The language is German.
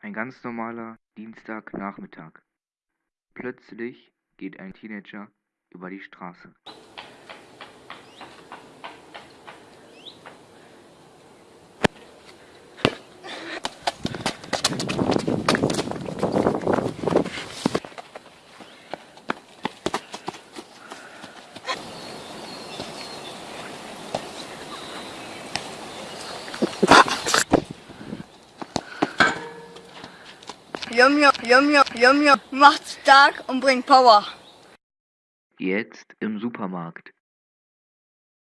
Ein ganz normaler Dienstagnachmittag. Plötzlich geht ein Teenager über die Straße. Yum, yum, yum, yum, yum, yum. Macht stark und bringt Power. Jetzt im Supermarkt.